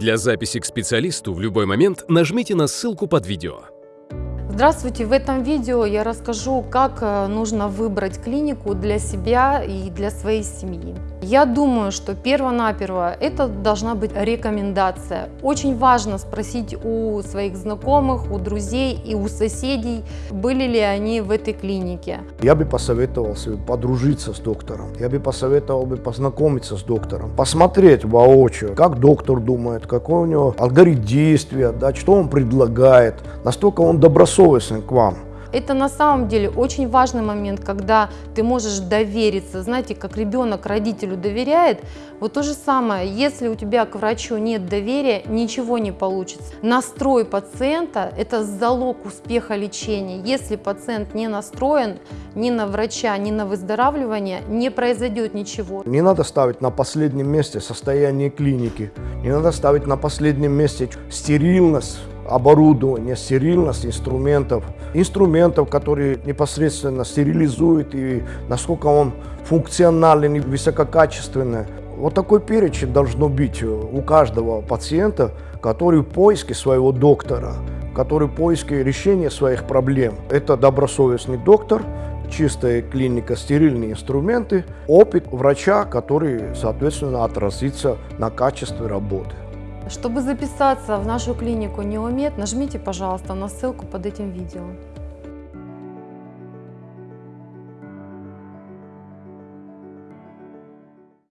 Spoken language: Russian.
Для записи к специалисту в любой момент нажмите на ссылку под видео. Здравствуйте! В этом видео я расскажу, как э, нужно выбрать клинику для себя и для своей семьи. Я думаю, что перво-наперво это должна быть рекомендация. Очень важно спросить у своих знакомых, у друзей и у соседей, были ли они в этой клинике. Я бы посоветовал себе подружиться с доктором. Я бы посоветовал бы познакомиться с доктором, посмотреть воочию, как доктор думает, какой у него алгоритм действия, да, что он предлагает, настолько он добросовестен к вам. Это на самом деле очень важный момент, когда ты можешь довериться. Знаете, как ребенок родителю доверяет, вот то же самое, если у тебя к врачу нет доверия, ничего не получится. Настрой пациента – это залог успеха лечения. Если пациент не настроен ни на врача, ни на выздоравливание, не произойдет ничего. Не надо ставить на последнем месте состояние клиники, не надо ставить на последнем месте стерильность, оборудование, стерильность инструментов, инструментов, которые непосредственно стерилизуют и насколько он функциональный и высококачественный. Вот такой перечень должно быть у каждого пациента, который в поиске своего доктора, который в поиске решения своих проблем. Это добросовестный доктор, чистая клиника, стерильные инструменты, опыт врача, который, соответственно, отразится на качестве работы. Чтобы записаться в нашу клинику Неомед, нажмите, пожалуйста, на ссылку под этим видео.